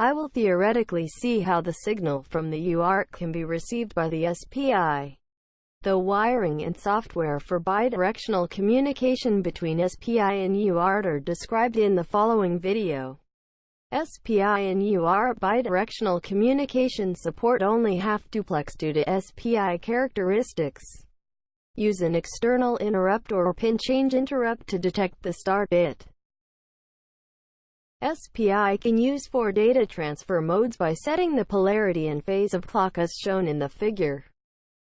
I will theoretically see how the signal from the UART can be received by the SPI. The wiring and software for bidirectional communication between SPI and UART are described in the following video. SPI and UART bidirectional communication support only half-duplex due to SPI characteristics. Use an external interrupt or pin change interrupt to detect the start bit. SPI can use four data transfer modes by setting the polarity and phase of clock as shown in the figure.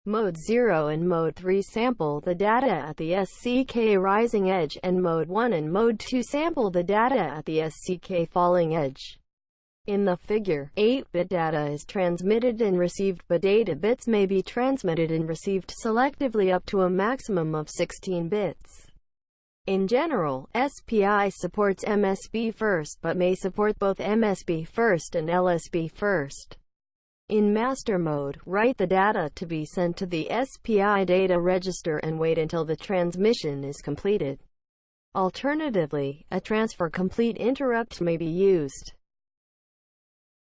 Mode 0 and Mode 3 sample the data at the SCK rising edge, and Mode 1 and Mode 2 sample the data at the SCK falling edge. In the figure, 8-bit data is transmitted and received but data bits may be transmitted and received selectively up to a maximum of 16 bits. In general, SPI supports MSB first but may support both MSB first and LSB first. In master mode, write the data to be sent to the SPI data register and wait until the transmission is completed. Alternatively, a transfer complete interrupt may be used.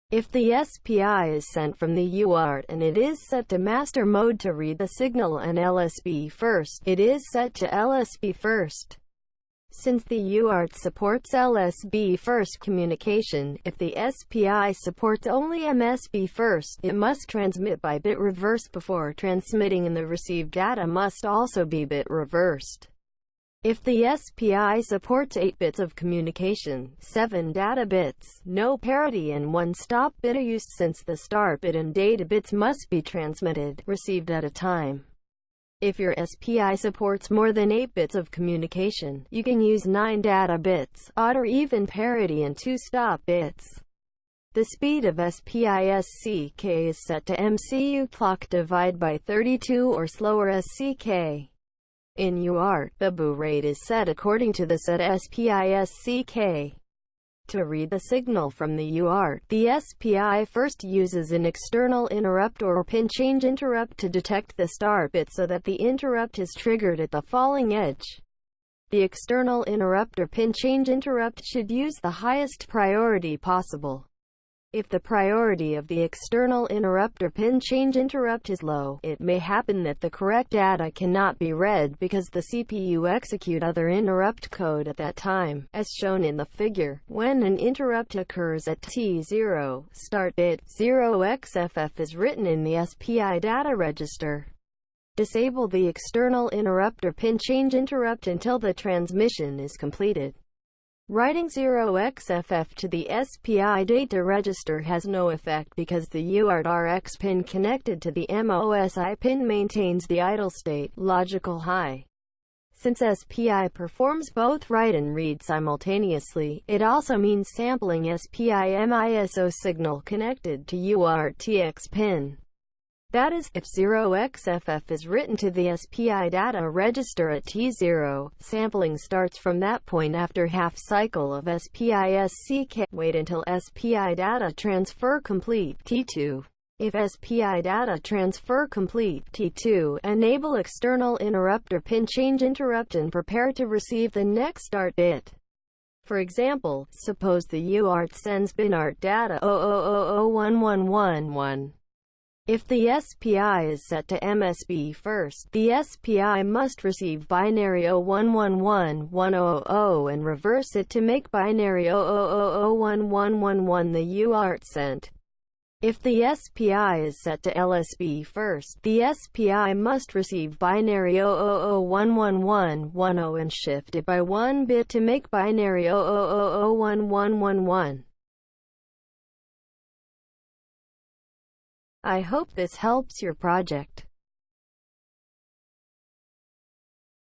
If the SPI is sent from the UART and it is set to master mode to read the signal and LSB first, it is set to LSB first. Since the UART supports LSB first communication, if the SPI supports only MSB first, it must transmit by bit reverse before transmitting and the received data must also be bit reversed. If the SPI supports 8 bits of communication, 7 data bits, no parity and 1 stop bit are used since the start bit and data bits must be transmitted, received at a time. If your SPI supports more than 8 bits of communication, you can use 9 data bits, odd or even parity and 2 stop bits. The speed of SPI-SCK is set to MCU clock divide by 32 or slower SCK. In UART, the baud rate is set according to the set SPI-SCK. To read the signal from the UART, the SPI first uses an external interrupt or pin change interrupt to detect the start bit so that the interrupt is triggered at the falling edge. The external interrupt or pin change interrupt should use the highest priority possible. If the priority of the external interrupt or pin change interrupt is low, it may happen that the correct data cannot be read because the CPU execute other interrupt code at that time, as shown in the figure. When an interrupt occurs at T0, start bit 0xFF is written in the SPI data register. Disable the external interrupt or pin change interrupt until the transmission is completed. Writing 0xFF to the SPI data register has no effect because the UART RX pin connected to the MOSI pin maintains the idle state, logical high. Since SPI performs both write and read simultaneously, it also means sampling SPI MISO signal connected to UART TX pin. That is, if 0xFF is written to the SPI data register at T0, sampling starts from that point after half cycle of SPI-SCK. Wait until SPI data transfer complete T2. If SPI data transfer complete T2, enable external interrupt or pin change interrupt and prepare to receive the next start bit. For example, suppose the UART sends binary data 000011111. If the SPI is set to MSB first, the SPI must receive binary 0111-1000 and reverse it to make binary 00001111 the UART sent. If the SPI is set to LSB first, the SPI must receive binary 00011110 and shift it by one bit to make binary 00001111. I hope this helps your project.